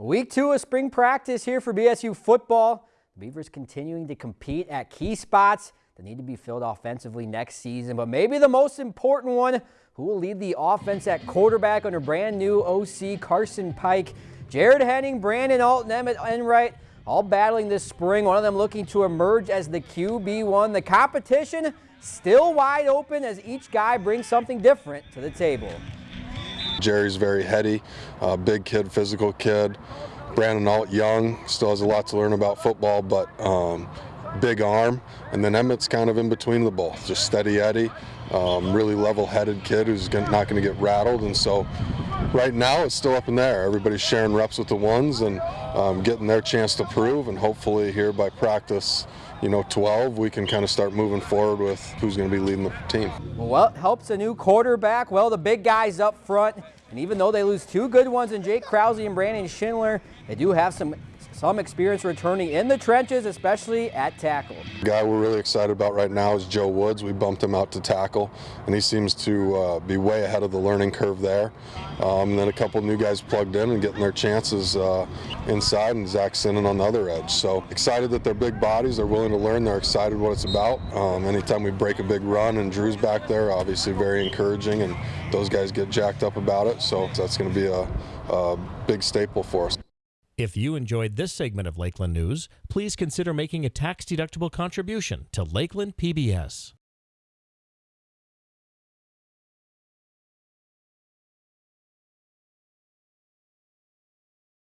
Week two of spring practice here for BSU football. Beavers continuing to compete at key spots that need to be filled offensively next season. But maybe the most important one, who will lead the offense at quarterback under brand new OC Carson Pike. Jared Henning, Brandon Alton, Emmett Enright, all battling this spring. One of them looking to emerge as the QB1. The competition still wide open as each guy brings something different to the table. Jerry's very heady, uh, big kid, physical kid. Brandon Alt young, still has a lot to learn about football, but um, big arm. And then Emmett's kind of in between the both, just steady Eddie, um, really level-headed kid who's not going to get rattled. And so right now it's still up in there. Everybody's sharing reps with the ones and um, getting their chance to prove. And hopefully here by practice, you know, 12, we can kind of start moving forward with who's going to be leading the team. Well, helps a new quarterback. Well, the big guys up front. And even though they lose two good ones in Jake Krause and Brandon Schindler, they do have some some experience returning in the trenches, especially at tackle. The guy we're really excited about right now is Joe Woods. We bumped him out to tackle, and he seems to uh, be way ahead of the learning curve there. Um, and then a couple new guys plugged in and getting their chances uh, inside, and Zach Sinnen on the other edge. So excited that they're big bodies. They're willing to learn. They're excited what it's about. Um, anytime we break a big run and Drew's back there, obviously very encouraging, and those guys get jacked up about So that's going to be a, a big staple for us. If you enjoyed this segment of Lakeland News, please consider making a tax-deductible contribution to Lakeland PBS.